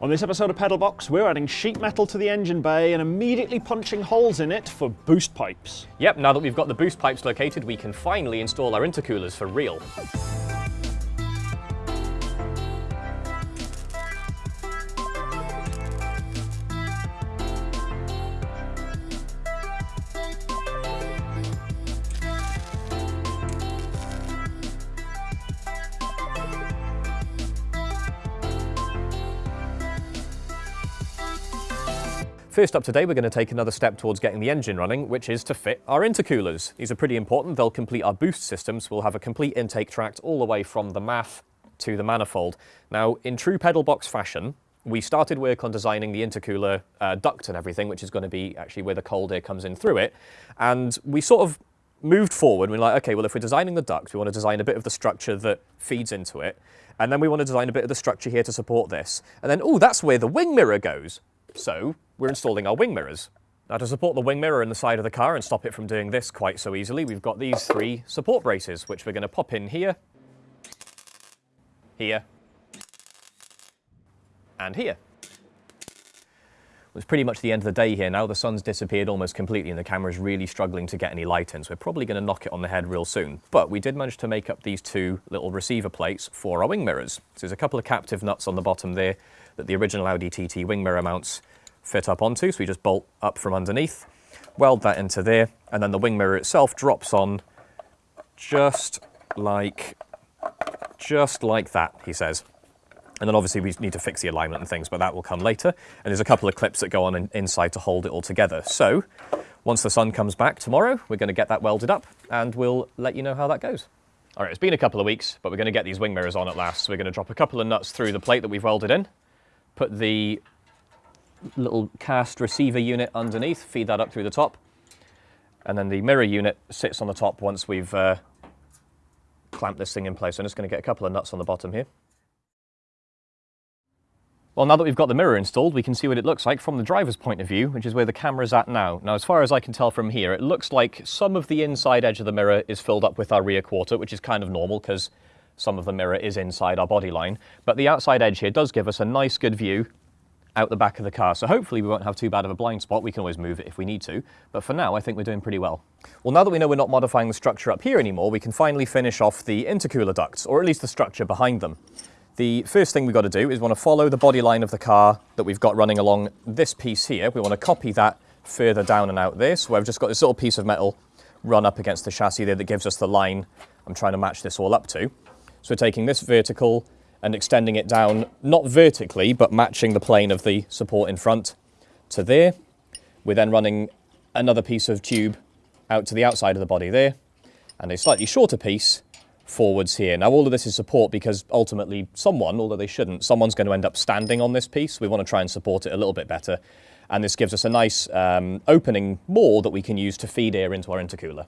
On this episode of Pedalbox, we're adding sheet metal to the engine bay and immediately punching holes in it for boost pipes. Yep, now that we've got the boost pipes located, we can finally install our intercoolers for real. First up today, we're going to take another step towards getting the engine running, which is to fit our intercoolers. These are pretty important. They'll complete our boost systems. We'll have a complete intake tract all the way from the MAF to the manifold. Now, in true pedal box fashion, we started work on designing the intercooler uh, duct and everything, which is going to be actually where the cold air comes in through it. And we sort of moved forward. We're like, okay, well, if we're designing the duct, we want to design a bit of the structure that feeds into it. And then we want to design a bit of the structure here to support this. And then, oh, that's where the wing mirror goes. So we're installing our wing mirrors. Now to support the wing mirror in the side of the car and stop it from doing this quite so easily, we've got these three support braces, which we're going to pop in here, here, and here. It's pretty much the end of the day here now. The sun's disappeared almost completely and the camera's really struggling to get any light in, so we're probably going to knock it on the head real soon. But we did manage to make up these two little receiver plates for our wing mirrors. So there's a couple of captive nuts on the bottom there that the original Audi TT wing mirror mounts fit up onto. So we just bolt up from underneath, weld that into there, and then the wing mirror itself drops on just like, just like that, he says. And then obviously we need to fix the alignment and things, but that will come later. And there's a couple of clips that go on in, inside to hold it all together. So once the sun comes back tomorrow, we're going to get that welded up and we'll let you know how that goes. All right, it's been a couple of weeks, but we're going to get these wing mirrors on at last. So we're going to drop a couple of nuts through the plate that we've welded in, put the little cast receiver unit underneath, feed that up through the top. And then the mirror unit sits on the top once we've uh, clamped this thing in place. I'm just going to get a couple of nuts on the bottom here. Well, now that we've got the mirror installed, we can see what it looks like from the driver's point of view, which is where the camera's at now. Now, as far as I can tell from here, it looks like some of the inside edge of the mirror is filled up with our rear quarter, which is kind of normal because some of the mirror is inside our body line, but the outside edge here does give us a nice good view out the back of the car. So hopefully we won't have too bad of a blind spot. We can always move it if we need to. But for now, I think we're doing pretty well. Well, now that we know we're not modifying the structure up here anymore, we can finally finish off the intercooler ducts, or at least the structure behind them. The first thing we've got to do is we want to follow the body line of the car that we've got running along this piece here. We want to copy that further down and out this. So I've just got this little piece of metal run up against the chassis there that gives us the line I'm trying to match this all up to. So we're taking this vertical and extending it down, not vertically, but matching the plane of the support in front to there. We're then running another piece of tube out to the outside of the body there, and a slightly shorter piece forwards here. Now all of this is support because ultimately someone, although they shouldn't, someone's going to end up standing on this piece. We want to try and support it a little bit better. And this gives us a nice um, opening more that we can use to feed air into our intercooler.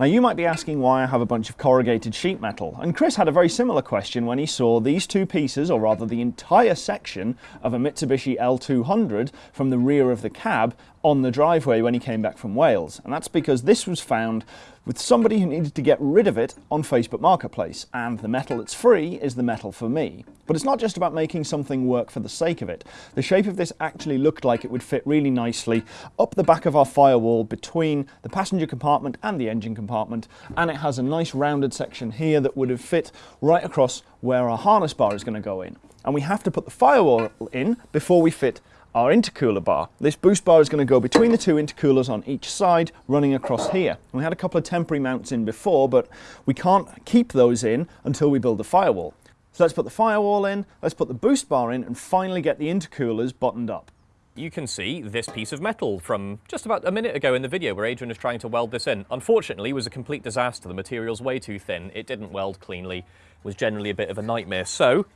Now you might be asking why I have a bunch of corrugated sheet metal, and Chris had a very similar question when he saw these two pieces, or rather the entire section of a Mitsubishi L200 from the rear of the cab on the driveway when he came back from Wales. And that's because this was found with somebody who needed to get rid of it on Facebook Marketplace, and the metal that's free is the metal for me. But it's not just about making something work for the sake of it. The shape of this actually looked like it would fit really nicely up the back of our firewall between the passenger compartment and the engine compartment, and it has a nice rounded section here that would have fit right across where our harness bar is going to go in. And we have to put the firewall in before we fit our intercooler bar. This boost bar is going to go between the two intercoolers on each side, running across here. We had a couple of temporary mounts in before, but we can't keep those in until we build the firewall. So let's put the firewall in, let's put the boost bar in, and finally get the intercoolers buttoned up. You can see this piece of metal from just about a minute ago in the video where Adrian was trying to weld this in. Unfortunately, it was a complete disaster. The material's way too thin. It didn't weld cleanly. It was generally a bit of a nightmare. So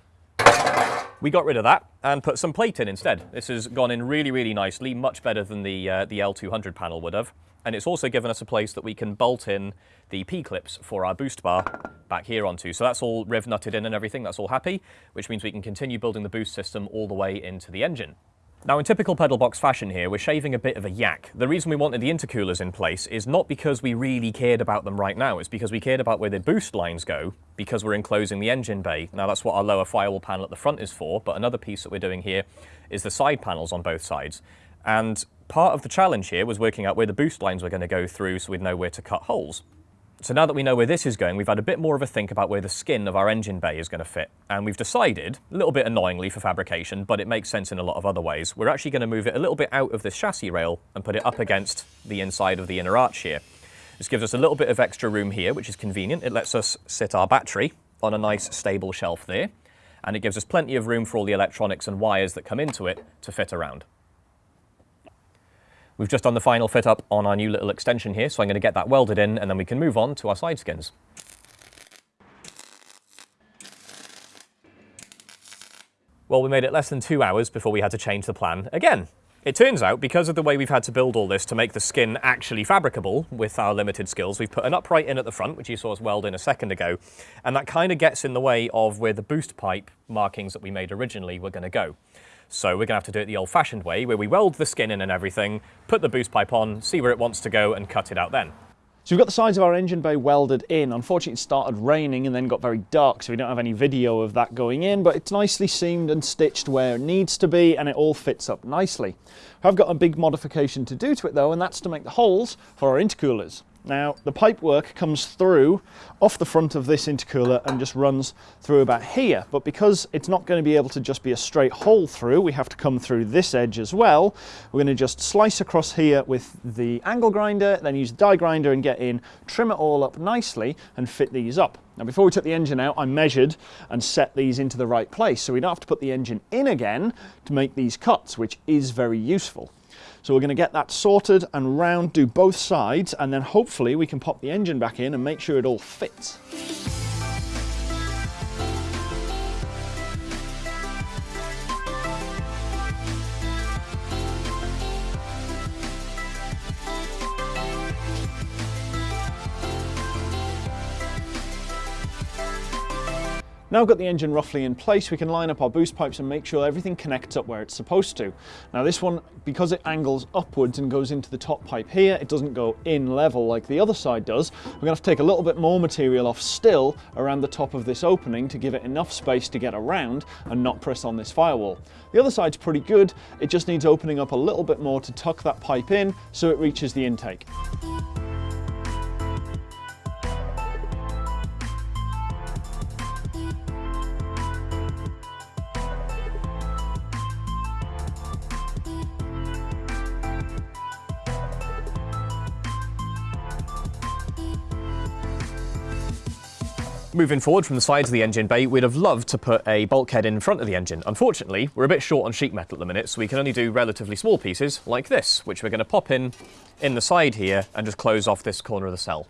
we got rid of that and put some plate in instead. This has gone in really, really nicely, much better than the, uh, the L200 panel would have. And it's also given us a place that we can bolt in the P-clips for our boost bar back here onto. So that's all riv nutted in and everything, that's all happy, which means we can continue building the boost system all the way into the engine. Now in typical pedal box fashion here, we're shaving a bit of a yak. The reason we wanted the intercoolers in place is not because we really cared about them right now, it's because we cared about where the boost lines go, because we're enclosing the engine bay. Now that's what our lower firewall panel at the front is for, but another piece that we're doing here is the side panels on both sides. And part of the challenge here was working out where the boost lines were going to go through so we'd know where to cut holes. So now that we know where this is going, we've had a bit more of a think about where the skin of our engine bay is going to fit. And we've decided, a little bit annoyingly for fabrication, but it makes sense in a lot of other ways, we're actually going to move it a little bit out of this chassis rail and put it up against the inside of the inner arch here. This gives us a little bit of extra room here, which is convenient. It lets us sit our battery on a nice stable shelf there. And it gives us plenty of room for all the electronics and wires that come into it to fit around. We've just done the final fit up on our new little extension here, so I'm going to get that welded in and then we can move on to our side skins. Well, we made it less than two hours before we had to change the plan again. It turns out, because of the way we've had to build all this to make the skin actually fabricable with our limited skills, we've put an upright in at the front, which you saw us weld in a second ago, and that kind of gets in the way of where the boost pipe markings that we made originally were going to go. So we're going to have to do it the old-fashioned way, where we weld the skin in and everything, put the boost pipe on, see where it wants to go, and cut it out then. So we've got the sides of our engine bay welded in. Unfortunately, it started raining and then got very dark, so we don't have any video of that going in, but it's nicely seamed and stitched where it needs to be, and it all fits up nicely. I've got a big modification to do to it though, and that's to make the holes for our intercoolers. Now, the pipework comes through off the front of this intercooler and just runs through about here. But because it's not going to be able to just be a straight hole through, we have to come through this edge as well. We're going to just slice across here with the angle grinder, then use the die grinder and get in, trim it all up nicely and fit these up. Now before we took the engine out, I measured and set these into the right place. So we don't have to put the engine in again to make these cuts, which is very useful. So we're going to get that sorted and round, do both sides, and then hopefully we can pop the engine back in and make sure it all fits. Now I've got the engine roughly in place, we can line up our boost pipes and make sure everything connects up where it's supposed to. Now this one, because it angles upwards and goes into the top pipe here, it doesn't go in level like the other side does. We're going to have to take a little bit more material off still around the top of this opening to give it enough space to get around and not press on this firewall. The other side's pretty good, it just needs opening up a little bit more to tuck that pipe in so it reaches the intake. Moving forward from the sides of the engine bay, we'd have loved to put a bulkhead in front of the engine. Unfortunately, we're a bit short on sheet metal at the minute, so we can only do relatively small pieces like this, which we're going to pop in in the side here and just close off this corner of the cell.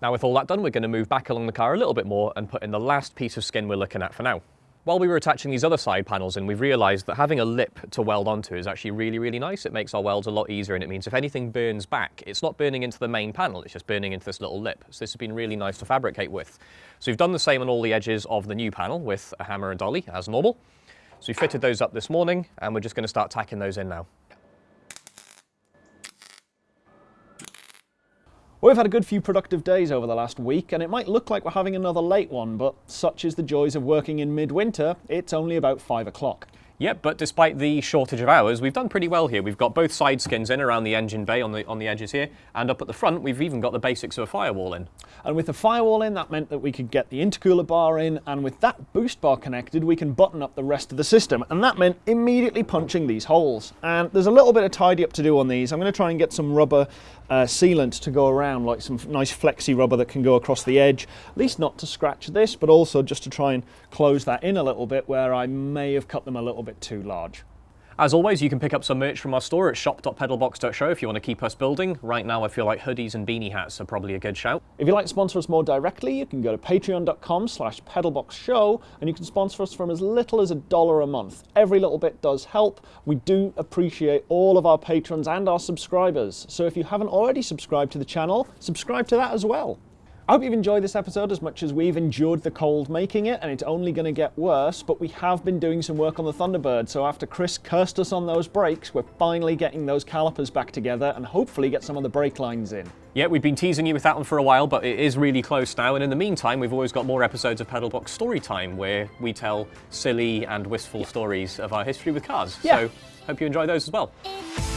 Now with all that done, we're going to move back along the car a little bit more and put in the last piece of skin we're looking at for now. While we were attaching these other side panels in, we've realised that having a lip to weld onto is actually really, really nice. It makes our welds a lot easier and it means if anything burns back, it's not burning into the main panel, it's just burning into this little lip. So this has been really nice to fabricate with. So we've done the same on all the edges of the new panel with a hammer and dolly as normal. So we fitted those up this morning and we're just going to start tacking those in now. We've had a good few productive days over the last week, and it might look like we're having another late one, but such is the joys of working in midwinter, it's only about 5 o'clock. Yep, but despite the shortage of hours, we've done pretty well here. We've got both side skins in around the engine bay on the, on the edges here, and up at the front, we've even got the basics of a firewall in. And with the firewall in, that meant that we could get the intercooler bar in, and with that boost bar connected, we can button up the rest of the system. And that meant immediately punching these holes. And there's a little bit of tidy up to do on these. I'm going to try and get some rubber uh, sealant to go around, like some nice flexi rubber that can go across the edge, at least not to scratch this, but also just to try and close that in a little bit where I may have cut them a little bit too large. As always, you can pick up some merch from our store at shop.pedalbox.show if you want to keep us building. Right now, I feel like hoodies and beanie hats are probably a good shout. If you'd like to sponsor us more directly, you can go to patreon.com slash pedalboxshow and you can sponsor us from as little as a dollar a month. Every little bit does help. We do appreciate all of our patrons and our subscribers. So if you haven't already subscribed to the channel, subscribe to that as well. I hope you've enjoyed this episode as much as we've endured the cold making it, and it's only going to get worse, but we have been doing some work on the Thunderbird, so after Chris cursed us on those brakes, we're finally getting those calipers back together and hopefully get some of the brake lines in. Yeah, we've been teasing you with that one for a while, but it is really close now. And in the meantime, we've always got more episodes of Pedalbox Storytime where we tell silly and wistful stories of our history with cars. Yeah. So hope you enjoy those as well. It's